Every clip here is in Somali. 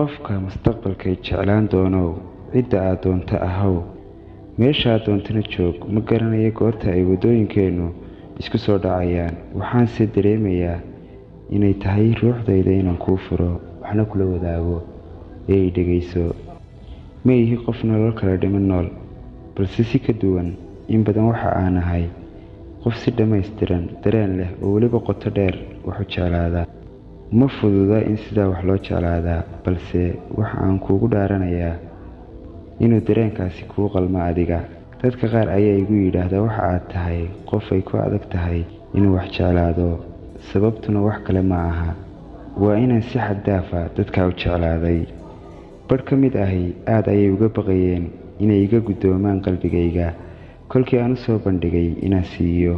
qofka mustaqbalkay jeclaan doonow cidda aad doonto ahow. Meeshaad doontana joog ma garanayo goorta ay waddooyinkeennu isku soo dhacayaan. Waxaanse dareemayaa inay tahay ruuxdayda inaan kuu furo waxna kula wadaago ee i dhegayso ma ihi qof nolol kala dhiman nool balse si ka duwan in badan waxa aan ahay. Qof si dhammaystiran dareen leh oo weliba qoto dheer waxu jeclaada ma fududa in sidaa wax loo jeclaadaa balse waxa aan kuugu dhaaranayaa inuu dareenkaasi kuu qalmo adiga. Dadka qaar ayaa igu yidhaahdaa waxa aad tahay qof ay ku adag tahay inuu wax jeclaado. Sababtuna wax kale ma aha. Waa inaan si xad daafa dadkaa u jeclaaday. Badh ka mid ahi aad ayay uga baqayeen inay iga guddoomaan qalbigayga. Kolkii aan u soo bandhigay inaan siiyo.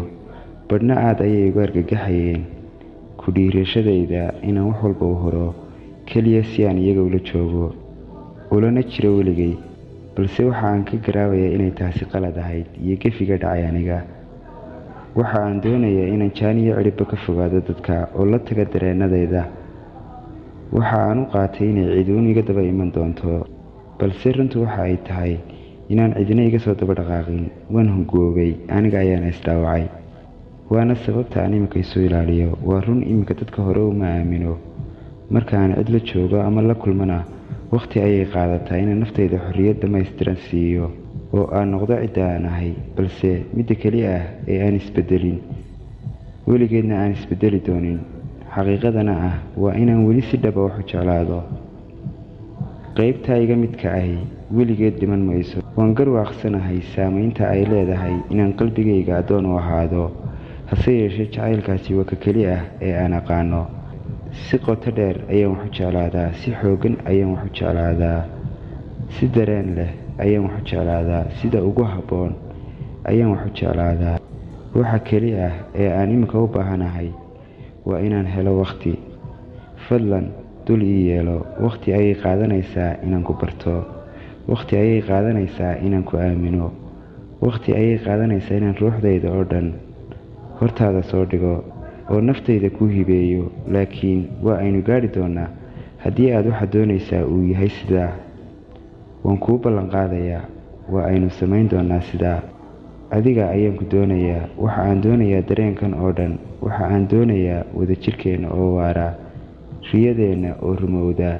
Badhna aad ayay uga argagaxayeen ku dhiirashadayda inaan wax walba u horo keliya si aan iyaga ula joogo ulana jiro weligay balse waxa aan ka garaabayaa inay taasi qalad ahayd iyo gefiga dhacay aniga. Waxa aan doonayaa inaan jaan iyo cidhibba ka fogaado dadka oo la taga dareennadayda waxa aan u qaatay inay ciduun iga daba iman doonto balse runtu waxa ay tahay inaan cidina iga soo daba dhaqaaqin waan hungoobay aniga ayaana isdhaawacay waana sababta aan iminka isu ilaaliyo. Waa run iminka dadka hore uma aamino marka aan cid la joogo ama la kulmana wakhti ayay qaadataa inaan naftayda xorriyad dhammaystiran siiyo oo aan noqdo cidda aan ahay balse midda keli ah ee aan isbeddelin weligeedna aan isbeddeli doonin. Xaqiiqadana ah waa inaan weli si dhaba waxu jeclaado. Qaybtaa iga midka ahi weligeed dhiman mayso. Waan garwaaqsanahay saamaynta ay leedahay inaan qalbigayga addoon u ahaado hase yeeshee jacaylkaasi waa ka keli ah ee aan aqaano. Si qoto dheer ayaan waxu jeclaadaa si xooggan ayaan waxu jeclaadaa si dareen leh ayaan waxu jeclaadaa sida ugu habboon ayaan waxu jeclaadaa. Waxa keli ah ee aan iminka u baahanahay waa inaan helo wakhti fadlan dul ii yeelo wakhti ayay qaadanaysaa inaan ku barto wakhti ayay qaadanaysaa inaan ku aamino wakhti ayay qaadanaysaa inaan ruuxdayda oo dhan hortaada soo dhigo oo naftayda kuu hibeeyo laakiin waa aynu gaadhi doonnaa haddii aad waxa doonaysaa uu yahay sidaa waan kuu ballanqaadayaa waa aynu samayn doonnaa sidaa. Adiga ayaan ku doonayaa. Waxa aan doonayaa dareenkan oo dhan. Waxa aan doonayaa wadajirkeenna oo waara riyadeenna oo rumowda.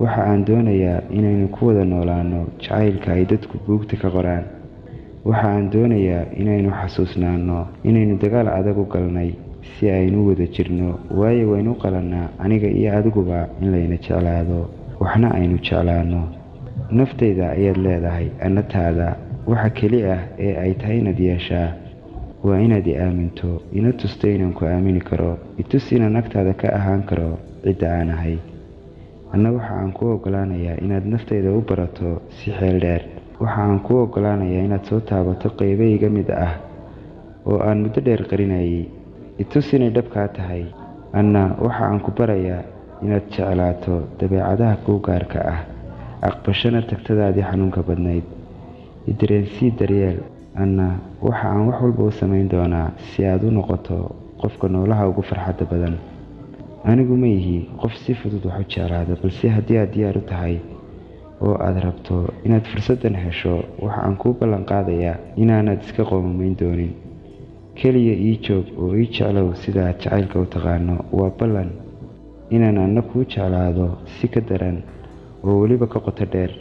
Waxa aan doonayaa inaynu ku wada noolaanno jacaylka ay dadku buugta ka qoraan waxa aan doonayaa inaynu xasuusnaanno inaynu dagaal adag u galnay si aynu wada jirno waayo waynu qalannaa aniga iyo adiguba in layna jeclaado waxna aynu jeclaanno. Naftayda ayaad leedahay annataada waxa keli ah ee ay tahay inaad yeeshaa. Waa inaad i aaminto ina tusto inaan ku aamini karo itus inaan agtaada ka ahaan karo cidda aan ahay. Anna waxa aan kuu oggolaanayaa inaad naftayda u barato si xeel dheer waxa aan kuu oggolaanayaa inaad soo taabato qaybahayga mid ah oo aan muddo dheer qarinayay itus inay dhabkaa tahay anna waxa aan ku barayaa inaad jeclaato dabeecadaha kuu gaarka ah aqbashana tagtadaadii xanuunka badnayd. Idareensii daryeel anna waxa aan wax walba u samayn doonaa si aad u noqoto qofka noolaha ugu farxadda badan. Anigu ma yihi qof si fudud wax u jeclaada balse haddii aad diyaar u tahay oo aad rabto inaad fursaddan hesho waxa aan kuu ballanqaadayaa inaanaad iska qoomamayn doonin. Keliya ii joog oo ii jeclow sida aad jacaylka u taqaano. Waa ballan inaan anna kuu jeclaado si ka daran oo weliba ka qoto dheer.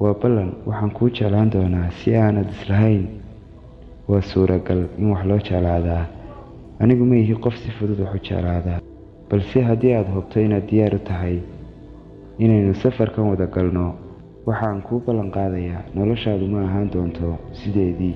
Waa ballan waxaan kuu jeclaan doonaa si aanad islahayn. Waa suuragal in wax loo jeclaadaa. Anigu ma ihi qof si fudud wax u jeclaadaa balse haddii aad hubto inaad diyaar u tahay inaynu safarkan wada galno waxaan kuu ballanqaadayaa noloshaadu ma ahaan doonto sideedii